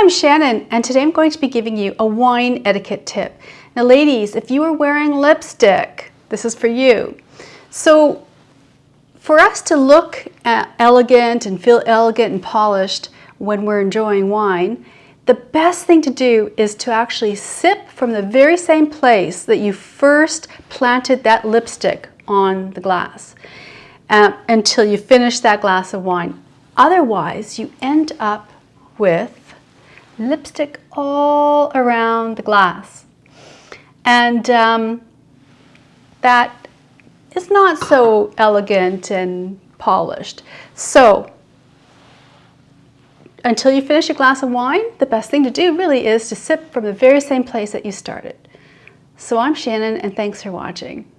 I'm Shannon and today I'm going to be giving you a wine etiquette tip. Now ladies, if you are wearing lipstick, this is for you. So for us to look elegant and feel elegant and polished when we're enjoying wine, the best thing to do is to actually sip from the very same place that you first planted that lipstick on the glass uh, until you finish that glass of wine. Otherwise, you end up with lipstick all around the glass. And um, that is not so elegant and polished. So until you finish a glass of wine, the best thing to do really is to sip from the very same place that you started. So I'm Shannon and thanks for watching.